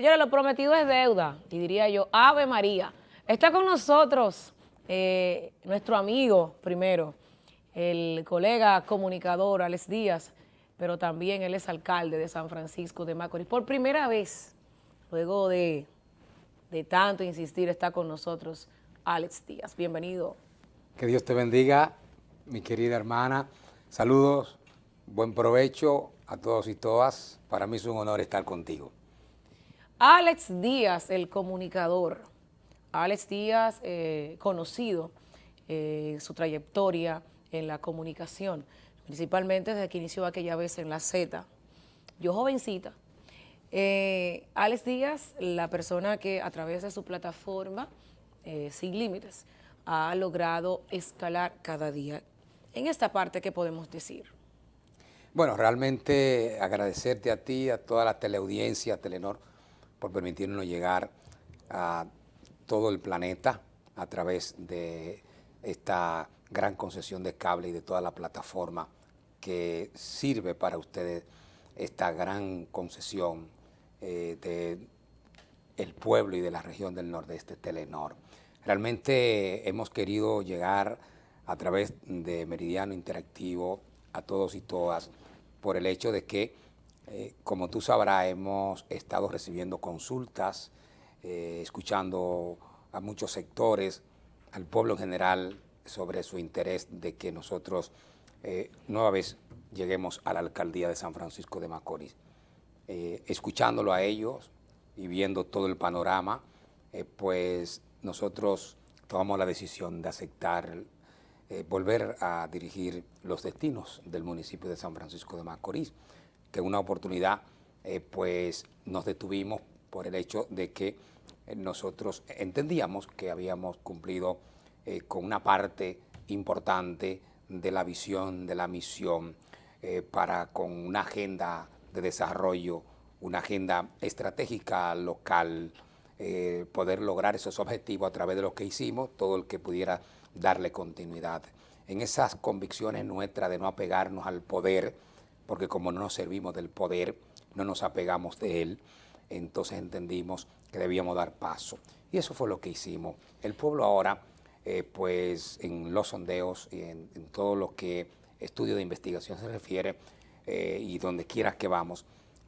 Señores, lo prometido es deuda, y diría yo, Ave María. Está con nosotros eh, nuestro amigo, primero, el colega comunicador Alex Díaz, pero también él es alcalde de San Francisco de Macorís. Por primera vez, luego de, de tanto insistir, está con nosotros Alex Díaz. Bienvenido. Que Dios te bendiga, mi querida hermana. Saludos, buen provecho a todos y todas. Para mí es un honor estar contigo. Alex Díaz, el comunicador. Alex Díaz, eh, conocido eh, su trayectoria en la comunicación, principalmente desde que inició aquella vez en la Z. Yo jovencita. Eh, Alex Díaz, la persona que a través de su plataforma, Sin Límites, ha logrado escalar cada día. En esta parte, ¿qué podemos decir? Bueno, realmente agradecerte a ti, a toda la teleaudiencia, Telenor, por permitirnos llegar a todo el planeta a través de esta gran concesión de cable y de toda la plataforma que sirve para ustedes esta gran concesión eh, de el pueblo y de la región del nordeste, Telenor. Realmente hemos querido llegar a través de Meridiano Interactivo a todos y todas por el hecho de que eh, como tú sabrás, hemos estado recibiendo consultas, eh, escuchando a muchos sectores, al pueblo en general, sobre su interés de que nosotros eh, nueva vez lleguemos a la alcaldía de San Francisco de Macorís. escuchándolo a ellos y viendo todo el panorama, pues nosotros tomamos la decisión de aceptar volver a dirigir los destinos del municipio de San Francisco de Macorís que una oportunidad eh, pues nos detuvimos por el hecho de que eh, nosotros entendíamos que habíamos cumplido eh, con una parte importante de la visión, de la misión, para con una agenda de desarrollo, una agenda estratégica local, poder lograr esos objetivos a través de lo que hicimos, todo el que pudiera darle continuidad. En esas convicciones nuestras de no apegarnos al poder, porque como no nos servimos del poder, no nos apegamos de él, entonces entendimos que debíamos dar paso. Y eso fue lo que hicimos. El pueblo ahora, eh, pues en los sondeos y en, todo lo que estudio de investigación se refiere, eh, y donde quiera que vamos,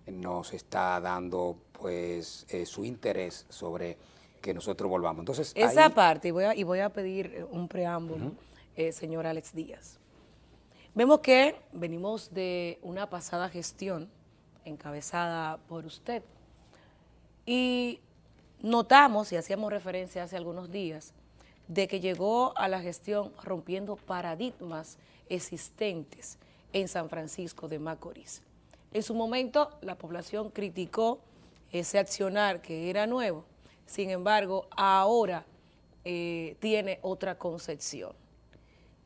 nos está dando pues eh, su interés sobre que nosotros volvamos. Entonces, Esa parte, y voy, a, y voy a pedir un preámbulo, señor Alex Díaz. Vemos que venimos de una pasada gestión encabezada por usted y notamos, y hacíamos referencia hace algunos días, de que llegó a la gestión rompiendo paradigmas existentes en San Francisco de Macorís. En su momento la población criticó ese accionar que era nuevo, sin embargo ahora eh, tiene otra concepción.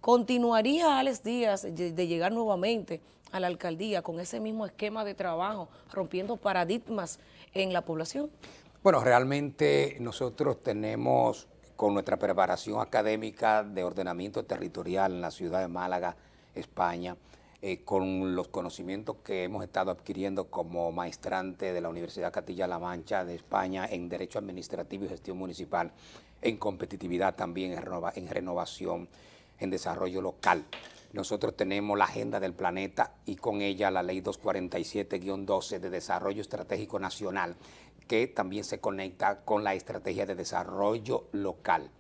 ¿Continuaría Alex Díaz de llegar nuevamente a la alcaldía con ese mismo esquema de trabajo, rompiendo paradigmas en la población? Bueno, realmente nosotros tenemos con nuestra preparación académica de ordenamiento territorial en la ciudad de Málaga, España, eh, con los conocimientos que hemos estado adquiriendo como maestrante de la Universidad Castilla-La Mancha de España en Derecho Administrativo y Gestión Municipal, en competitividad también, en renovación, en desarrollo local. Nosotros tenemos la agenda del planeta y con ella la ley 247-12 de desarrollo estratégico nacional que también se conecta con la estrategia de desarrollo local.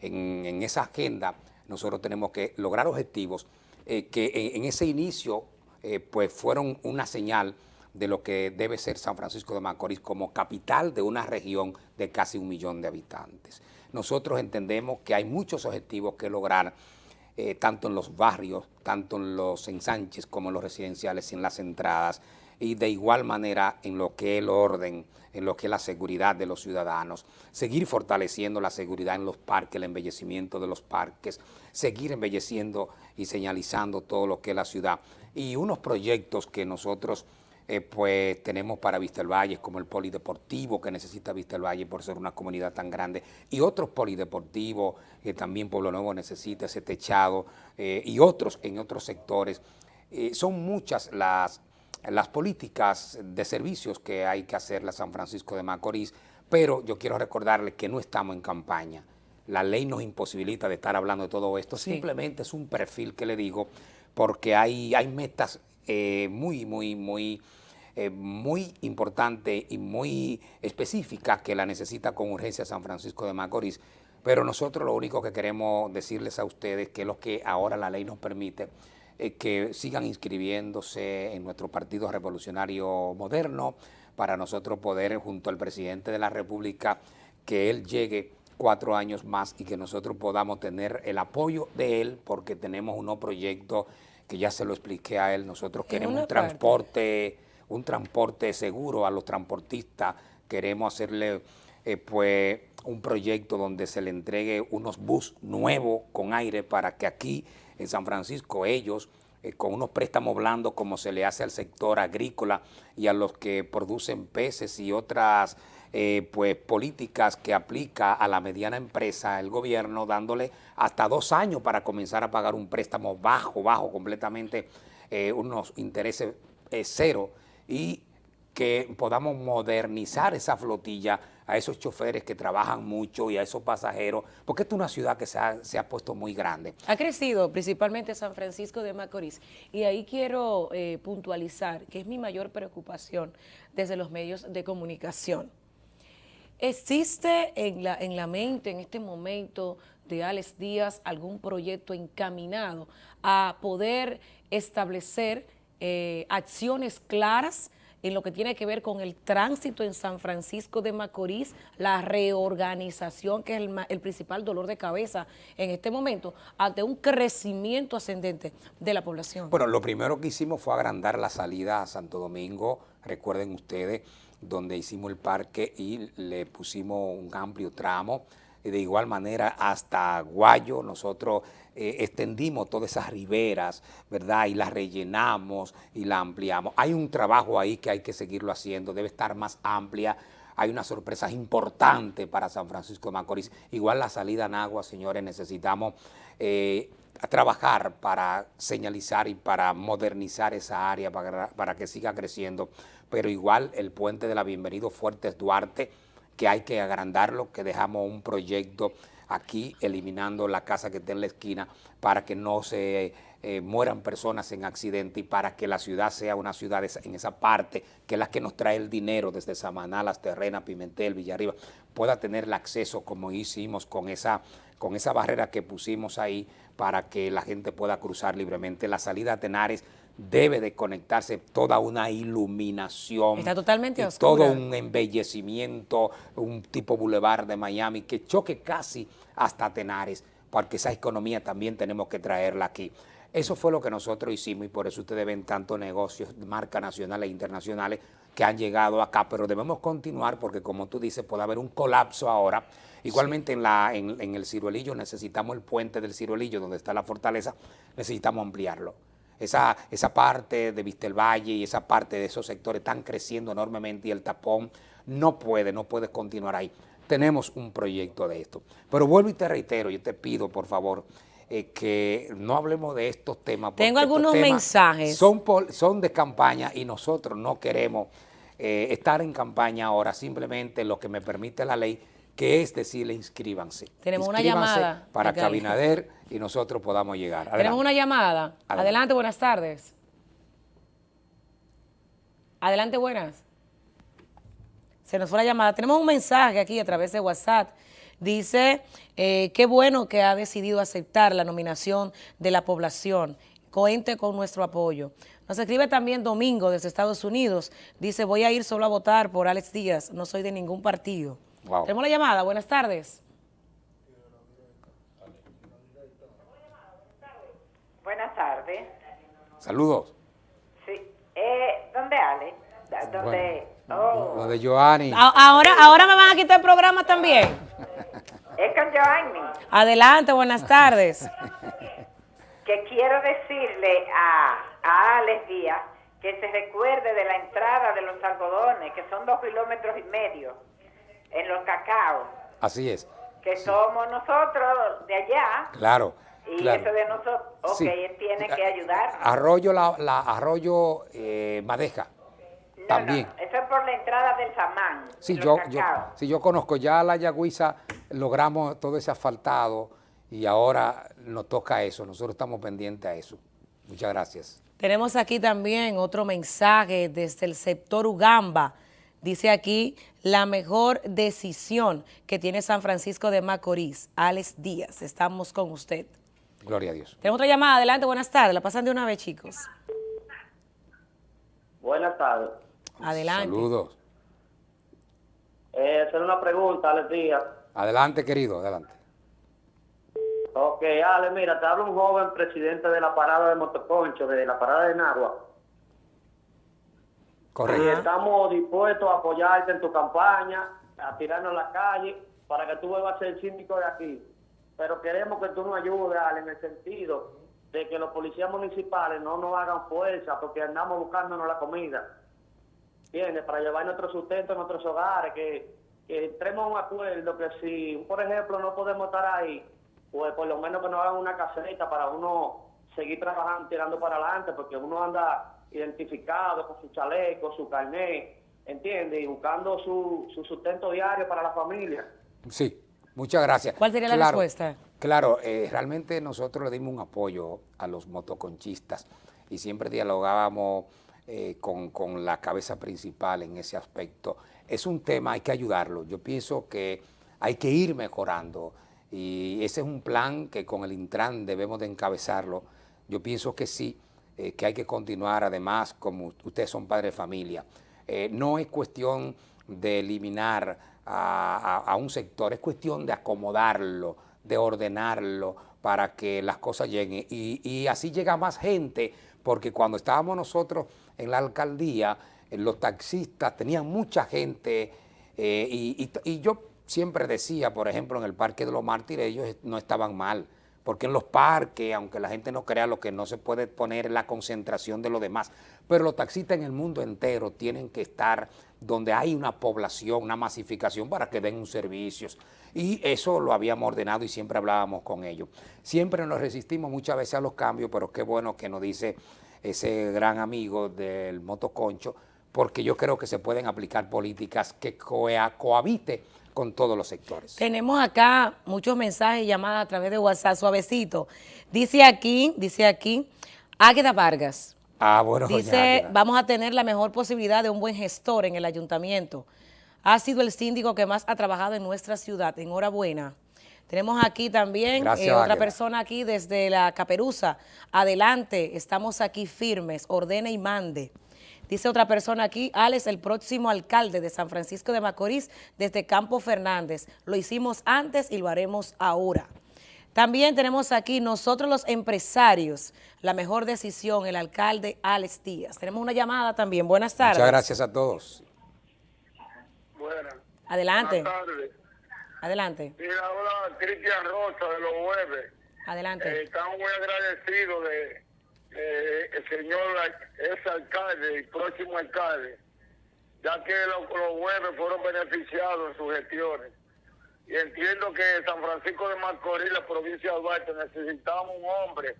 En, esa agenda nosotros tenemos que lograr objetivos eh, que en, ese inicio eh, pues fueron una señal de lo que debe ser San Francisco de Macorís como capital de una región de casi un millón de habitantes. Nosotros entendemos que hay muchos objetivos que lograr eh, tanto en los barrios, tanto en los ensanches como en los residenciales en las entradas, y de igual manera en lo que es el orden, en lo que es la seguridad de los ciudadanos, seguir fortaleciendo la seguridad en los parques, el embellecimiento de los parques, seguir embelleciendo y señalizando todo lo que es la ciudad, y unos proyectos que nosotros eh, pues tenemos para Vista el Valle, como el polideportivo que necesita Vista el Valle por ser una comunidad tan grande, y otros polideportivos que también Pueblo Nuevo necesita, ese techado, eh, y otros en otros sectores. Eh, son muchas las las políticas de servicios que hay que hacer la San Francisco de Macorís, pero yo quiero recordarle que no estamos en campaña. La ley nos imposibilita de estar hablando de todo esto, simplemente es un perfil que le digo, porque hay, hay metas eh, muy, muy, muy, eh, muy importantes y muy específicas que la necesita con urgencia San Francisco de Macorís, pero nosotros lo único que queremos decirles a ustedes que es lo que ahora la ley nos permite, eh, que sigan inscribiéndose en nuestro Partido Revolucionario Moderno para nosotros poder, junto al presidente de la República, que él llegue cuatro años más y que nosotros podamos tener el apoyo de él porque tenemos unos proyectos que ya se lo expliqué a él, nosotros queremos un transporte, un transporte seguro a los transportistas, queremos hacerle eh, pues un proyecto donde se le entregue unos bus nuevos con aire para que aquí en San Francisco ellos, eh, con unos préstamos blandos como se le hace al sector agrícola y a los que producen peces y otras eh, pues, políticas que aplica a la mediana empresa el gobierno, dándole hasta dos años para comenzar a pagar un préstamo bajo, bajo, completamente eh, unos intereses cero y que podamos modernizar esa flotilla a esos choferes que trabajan mucho y a esos pasajeros, porque esta es una ciudad que se ha, puesto muy grande. Ha crecido principalmente San Francisco de Macorís y ahí quiero eh, puntualizar que es mi mayor preocupación desde los medios de comunicación. ¿Existe en la, en la mente en este momento de Alex Díaz algún proyecto encaminado a poder establecer eh, acciones claras en lo que tiene que ver con el tránsito en San Francisco de Macorís, la reorganización, que es el, principal dolor de cabeza en este momento, ante un crecimiento ascendente de la población. Bueno, lo primero que hicimos fue agrandar la salida a Santo Domingo, recuerden ustedes, donde hicimos el parque y le pusimos un amplio tramo, de igual manera hasta Guayo, nosotros eh, extendimos todas esas riberas, ¿verdad? Y las rellenamos y la ampliamos. Hay un trabajo ahí que hay que seguirlo haciendo, debe estar más amplia. Hay una sorpresa importante para San Francisco de Macorís. Igual la salida en agua, señores, necesitamos eh, trabajar para señalizar y para modernizar esa área para, para que siga creciendo. Pero igual el puente de la Bienvenido Fuertes Duarte, que hay que agrandarlo, que dejamos un proyecto aquí eliminando la casa que está en la esquina para que no se eh, mueran personas en accidente y para que la ciudad sea una ciudad en esa parte, que es la que nos trae el dinero desde Samaná, Las Terrenas, Pimentel, Villarriba, pueda tener el acceso como hicimos con esa, con esa barrera que pusimos ahí para que la gente pueda cruzar libremente. La salida a Tenares debe de conectarse toda una iluminación. Está totalmente Todo un embellecimiento, un tipo bulevar de Miami que choque casi hasta Tenares, porque esa economía también tenemos que traerla aquí. Eso fue lo que nosotros hicimos y por eso ustedes ven tantos negocios de marca nacionales e internacionales que han llegado acá, pero debemos continuar porque como tú dices puede haber un colapso ahora. Igualmente en, la, en, en el Ciruelillo necesitamos el puente del Ciruelillo donde está la fortaleza, necesitamos ampliarlo esa, esa parte de Vistelvalle y esa parte de esos sectores están creciendo enormemente y el tapón no puede, no puede continuar ahí. Tenemos un proyecto de esto. Pero vuelvo y te reitero, yo te pido, por favor, eh, que no hablemos de estos temas. Tengo algunos mensajes. Son, son de campaña y nosotros no queremos eh, estar en campaña ahora, simplemente lo que me permite la ley que es decirle inscríbanse. Tenemos una llamada. Para que Abinader y nosotros podamos llegar. Tenemos una llamada. Adelante. buenas tardes. Adelante, buenas. Se nos fue la llamada. Tenemos un mensaje aquí a través de WhatsApp. Dice, eh, qué bueno que ha decidido aceptar la nominación de la población. Cuente con nuestro apoyo. Nos escribe también Domingo desde Estados Unidos. Dice, voy a ir solo a votar por Alex Díaz. No soy de ningún partido. Tenemos la llamada. Buenas tardes. Buenas tardes. Saludos. Sí. Eh, ¿Dónde Ale? ¿Dónde? oh. de Joanny. Ahora, ahora me van a quitar el programa también. es con Joanny. Adelante, buenas tardes. que quiero decirle a, a Alex Díaz que se recuerde de la entrada de los algodones, que son dos kilómetros y medio en los cacao. Así es. Que somos nosotros de allá. Claro. Y Claro. eso de nosotros, ok, Sí. él tiene que ayudar. Arroyo, la, la- Arroyo eh, Madeja. No, también. no, eso es por la entrada del Samán. Sí, yo, yo, sí, yo conozco ya la Yagüiza, logramos todo ese asfaltado y ahora nos toca eso. Nosotros estamos pendientes a eso. Muchas gracias. Tenemos aquí también otro mensaje desde el sector Ugamba. Dice aquí, la mejor decisión que tiene San Francisco de Macorís, Alex Díaz. Estamos con usted. Gloria a Dios. Tenemos otra llamada. Adelante, buenas tardes. La pasan de una vez, chicos. Buenas tardes. Adelante. Saludos. Eh, hacer una pregunta, Alex Díaz. Adelante, querido, adelante. Ok, Ale, mira, te habla un joven presidente de la parada de Motoconcho, de la parada de Nagua. Y Correcto. estamos dispuestos a apoyarte en tu campaña, a tirarnos a la calle, para que tú vuelvas a ser síndico de aquí. Pero queremos que tú nos ayudes, en el sentido de que los policías municipales no nos hagan fuerza, porque andamos buscándonos la comida. ¿Entiendes? Para llevar nuestro sustento a nuestros hogares, que, que entremos a un acuerdo que si, por ejemplo, no podemos estar ahí, pues por lo menos que nos hagan una caseta para uno seguir trabajando, tirando para adelante, porque uno anda identificado con su chaleco, su carnet, ¿entiendes? Y buscando su, su sustento diario para la familia. Sí, muchas gracias. ¿Cuál sería la respuesta? Claro, eh, realmente nosotros le dimos un apoyo a los motoconchistas y siempre dialogábamos eh, con, con la cabeza principal en ese aspecto. Es un tema, hay que ayudarlo. Yo pienso que hay que ir mejorando y ese es un plan que con el Intran debemos de encabezarlo. Yo pienso que sí, eh, que hay que continuar. Además, como ustedes son padres de familia, no es cuestión de eliminar a, a- un sector, es cuestión de acomodarlo, de ordenarlo para que las cosas lleguen. Y, y así llega más gente, porque cuando estábamos nosotros en la alcaldía, eh, los taxistas tenían mucha gente eh, y- y yo siempre decía, por ejemplo, en el Parque de los Mártires, ellos no estaban mal, porque en los parques, aunque la gente no crea lo que no se puede poner es la concentración de lo demás, pero los taxistas en el mundo entero tienen que estar donde hay una población, una masificación para que den un servicios. Y eso lo habíamos ordenado y siempre hablábamos con ellos. Siempre nos resistimos muchas veces a los cambios, pero qué bueno que nos dice ese gran amigo del motoconcho, porque yo creo que se pueden aplicar políticas que coa- cohabite con todos los sectores. Tenemos acá muchos mensajes y llamadas a través de WhatsApp, suavecito. Dice aquí, dice aquí, Águeda Vargas. Ah, bueno, Dice, vamos a tener la mejor posibilidad de un buen gestor en el ayuntamiento. Ha sido el síndico que más ha trabajado en nuestra ciudad. Enhorabuena. Tenemos aquí también Gracias, eh, otra persona aquí desde la Caperuza. Adelante, estamos aquí firmes, ordene y mande. Dice otra persona aquí, Alex, el próximo alcalde de San Francisco de Macorís desde Campo Fernández. Lo hicimos antes y lo haremos ahora. También tenemos aquí nosotros los empresarios, la mejor decisión, el alcalde Alex Díaz. Tenemos una llamada también. Buenas tardes. Muchas gracias a todos. Buenas. Adelante, Buenas tardes. adelante, Mira, hola, Cristian Rosa de los jueves. Eh, adelante. estamos muy agradecidos de eh, el señor ex alcalde y próximo alcalde, ya que los, los jueves fueron beneficiados en sus gestiones. Y entiendo que San Francisco de Macorís, la provincia de Duarte, necesitamos un hombre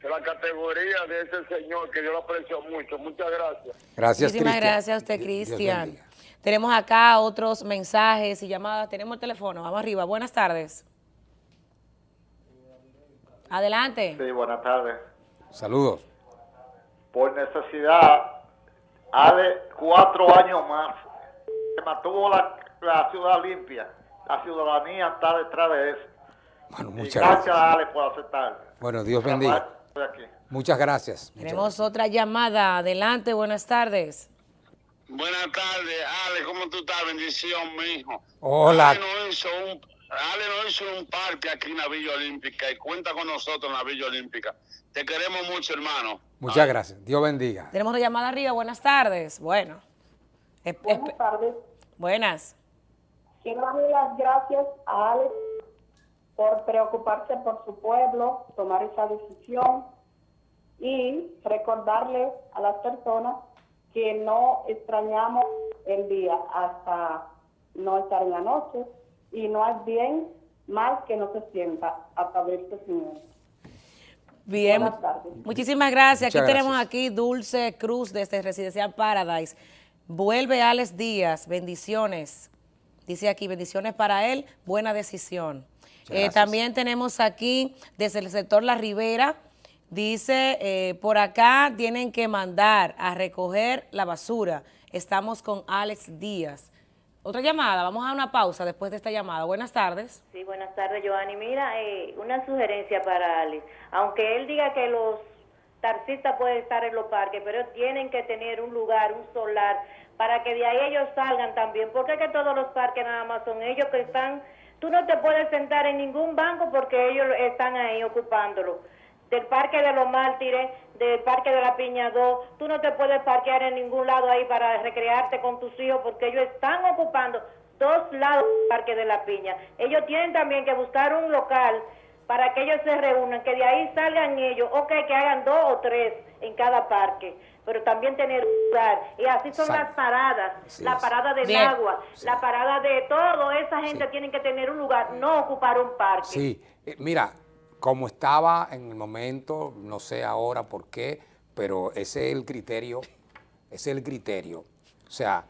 de la categoría de ese señor que yo lo aprecio mucho. Muchas gracias. Gracias, Muchísimas Cristian. gracias a usted, Cristian. Tenemos acá otros mensajes y llamadas. Tenemos el teléfono. Vamos arriba. Buenas tardes. Adelante. Sí, buenas tardes. Saludos. Por necesidad, hace cuatro años más, se mantuvo la, la ciudad limpia. La ciudadanía está detrás de eso. Bueno, Y muchas gracias, gracias. Ale, por aceptar. Bueno, Dios bendiga. Muchas gracias. Muchas Tenemos otra llamada. Adelante. Buenas tardes. Buenas tardes, Ale, ¿cómo tú estás? Bendición, mijo. Hola. Ale nos hizo un, Ale nos hizo un parque aquí en la Villa Olímpica y cuenta con nosotros en la Villa Olímpica. Te queremos mucho, hermano. Muchas gracias. Dios bendiga. Tenemos una llamada arriba. Buenas tardes. Bueno. Buenas tardes. Buenas. Quiero darle las gracias a Alex por preocuparse por su pueblo, tomar esa decisión y recordarle a las personas que no extrañamos el día hasta no estar en la noche y no es bien mal que no se sienta hasta verse sin él. Bien, Buenas tardes. muchísimas gracias. Muchas aquí tenemos aquí Dulce Cruz desde Residencial Paradise. Vuelve Alex Díaz, bendiciones. Dice aquí, bendiciones para él, buena decisión. Eh, también tenemos aquí desde el sector La Ribera, dice, eh, por acá tienen que mandar a recoger la basura. Estamos con Alex Díaz. Otra llamada, vamos a una pausa después de esta llamada. Buenas tardes. Sí, buenas tardes, Giovanni. Mira, eh, una sugerencia para Alex. Aunque él diga que los taxistas pueden estar en los parques, pero tienen que tener un lugar, un solar, para que de ahí ellos salgan también. Porque es todos los parques nada más son ellos que están... Tú no te puedes sentar en ningún banco porque ellos están ahí ocupándolo. Del parque de los mártires, del parque de la Piña 2, tú no te puedes parquear en ningún lado ahí para recrearte con tus hijos porque ellos están ocupando dos lados del parque de la Piña. Ellos tienen también que buscar un local para que ellos se reúnan, que de ahí salgan ellos, ok, que hagan dos o tres en cada parque, pero también tener un lugar. Y así son Exacto. las paradas, la parada del Bien. agua, la parada de todo, esa gente Sí. tiene que tener un lugar, no ocupar un parque. Sí, eh, mira, como estaba en el momento, no sé ahora por qué, pero ese es el criterio, ese es el criterio. O sea,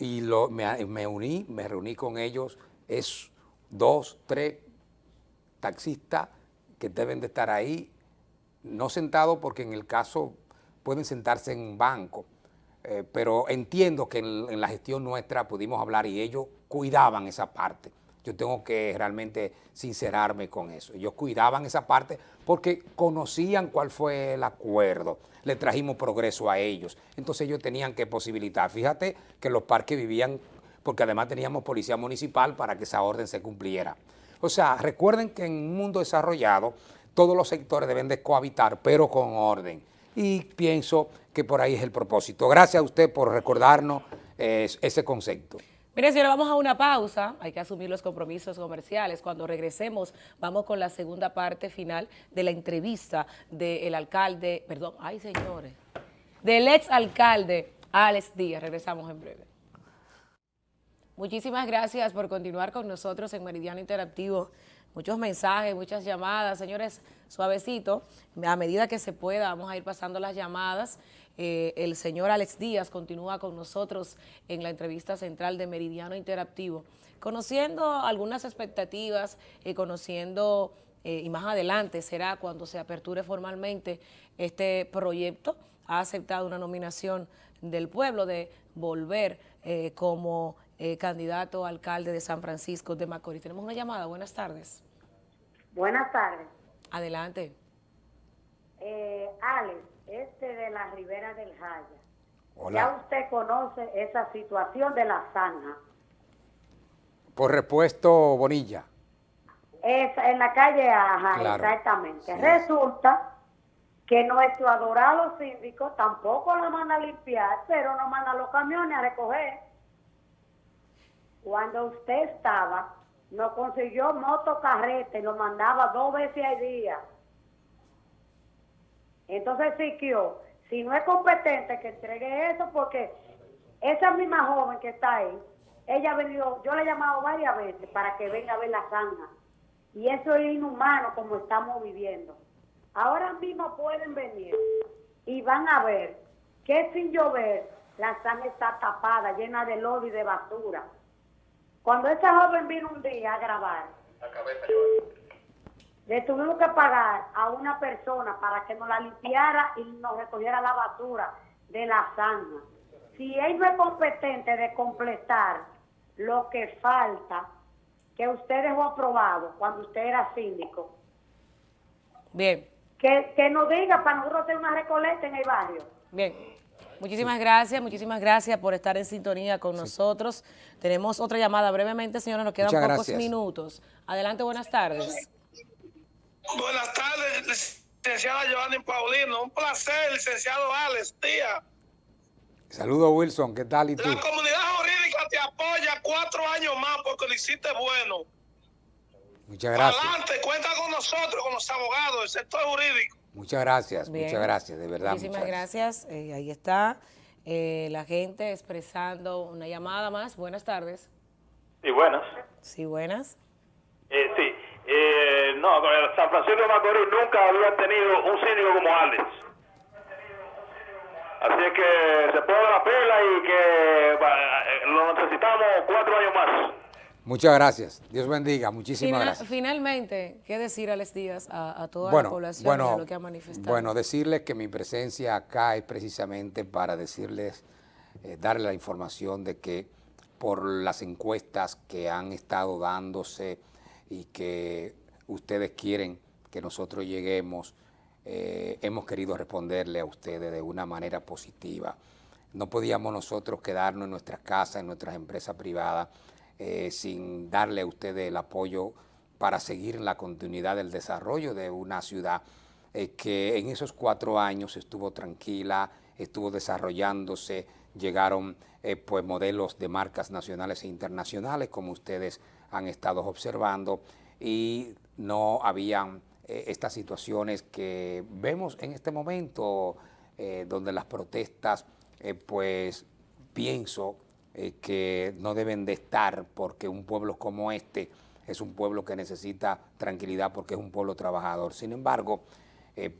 y lo, me, uní, me reuní con ellos, es dos, tres taxistas que deben de estar ahí, no sentados porque en el caso pueden sentarse en un banco, eh, pero entiendo que en la gestión nuestra pudimos hablar y ellos cuidaban esa parte. Yo tengo que realmente sincerarme con eso. Ellos cuidaban esa parte porque conocían cuál fue el acuerdo. Le trajimos progreso a ellos. Entonces ellos tenían que posibilitar. Fíjate que los parques vivían, porque además teníamos policía municipal para que esa orden se cumpliera. O sea, recuerden que en un mundo desarrollado todos los sectores deben de cohabitar, pero con orden. Y pienso que por ahí es el propósito. Gracias a usted por recordarnos eh, ese concepto. Mire, señora, vamos a una pausa. Hay que asumir los compromisos comerciales. Cuando regresemos, vamos con la segunda parte final de la entrevista del alcalde, perdón, ay, señores, del ex alcalde Alex Díaz. Regresamos en breve. Muchísimas gracias por continuar con nosotros en Meridiano Interactivo. Muchos mensajes, muchas llamadas. Señores, suavecito, a medida que se pueda, vamos a ir pasando las llamadas. Eh, el señor Alex Díaz continúa con nosotros en la entrevista central de Meridiano Interactivo, conociendo algunas expectativas, eh, conociendo, eh, y más adelante será cuando se aperture formalmente este proyecto. Ha aceptado una nominación del pueblo de volver eh, como candidato a alcalde de San Francisco de Macorís. Tenemos una llamada, buenas tardes. Buenas tardes. Adelante. Alex, este de la Ribera del Jaya. Hola. Ya usted conoce esa situación de la zanja. Por repuesto Bonilla. Es en la calle Aja, Claro. exactamente. Sí. Resulta que nuestro adorado síndico tampoco lo manda a limpiar, pero no manda los camiones a recoger. Cuando usted estaba, nos consiguió motocarrete lo mandaba dos veces al día. Entonces, Siquio, si no es competente, que entregue eso, porque esa misma joven que está ahí, ella ha venido, yo le he llamado varias veces para que venga a ver la zanja. Y eso es inhumano como estamos viviendo. Ahora mismo pueden venir y van a ver que sin llover la zanja está tapada, llena de lodo y de basura. Cuando esa joven vino un día a grabar, le tuvimos que pagar a una persona para que nos la limpiara y nos recogiera la basura de la zanja. Si él no es competente de completar lo que falta, que usted dejó aprobado cuando usted era síndico, Bien, que, que nos diga para nosotros hacer una recolecta en el barrio. bien. Muchísimas gracias, muchísimas gracias por estar en sintonía con nosotros. Tenemos otra llamada brevemente, señora, nos quedan Muchas pocos gracias. minutos. Adelante, buenas tardes. Buenas tardes, licenciada Giovanni Paulino. Un placer, licenciado Alex Díaz. Saludos Wilson, ¿qué tal y tú? La comunidad jurídica te apoya cuatro años más porque lo hiciste bueno. Muchas gracias. Adelante, cuenta con nosotros, con los abogados del sector jurídico. Muchas gracias, Bien. muchas gracias, de verdad. Muchísimas muchas gracias. Eh, ahí está eh, la gente expresando una llamada más. Buenas tardes. Sí, buenas. Sí, buenas. Eh, sí, Eh, no, San Francisco de Macorís nunca había tenido un síndico como Alex. Así es que se pone la pela y que eh, lo necesitamos cuatro años más. Muchas gracias. Dios bendiga. Muchísimas gracias. Finalmente, ¿qué decir a Les Díaz a, toda bueno, la población bueno, de lo que ha manifestado? Bueno, decirles que mi presencia acá es precisamente para decirles, eh, darle la información de que por las encuestas que han estado dándose y que ustedes quieren que nosotros lleguemos, eh, hemos querido responderle a ustedes de una manera positiva. No podíamos nosotros quedarnos en nuestras casas, en nuestras empresas privadas, eh, sin darle a ustedes el apoyo para seguir la continuidad del desarrollo de una ciudad eh, que en esos cuatro años estuvo tranquila, estuvo desarrollándose, llegaron pues modelos de marcas nacionales e internacionales como ustedes han estado observando y no habían eh, estas situaciones que vemos en este momento eh, donde las protestas, eh, pues pienso que no deben de estar porque un pueblo como este es un pueblo que necesita tranquilidad porque es un pueblo trabajador. Sin embargo,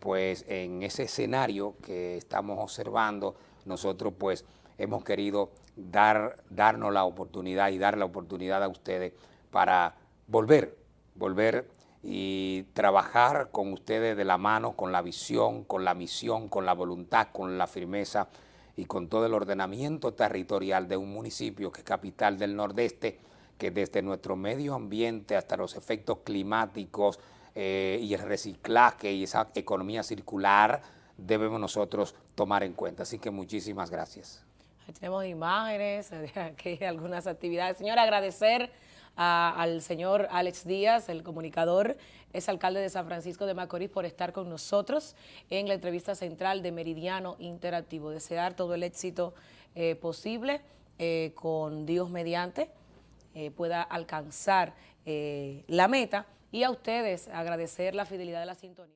pues en ese escenario que estamos observando, nosotros pues hemos querido dar, darnos la oportunidad y dar la oportunidad a ustedes para volver, volver y trabajar con ustedes de la mano, con la visión, con la misión, con la voluntad, con la firmeza y con todo el ordenamiento territorial de un municipio que es capital del Nordeste, que desde nuestro medio ambiente hasta los efectos climáticos eh, y el reciclaje y esa economía circular debemos nosotros tomar en cuenta. Así que muchísimas gracias. Tenemos imágenes, aquí algunas actividades. Señor, agradecer al señor Alex Díaz, el comunicador, es alcalde de San Francisco de Macorís, por estar con nosotros en la entrevista central de Meridiano Interactivo. Desear todo el éxito eh, posible eh, con Dios mediante, eh, pueda alcanzar la meta y a ustedes agradecer la fidelidad de la sintonía.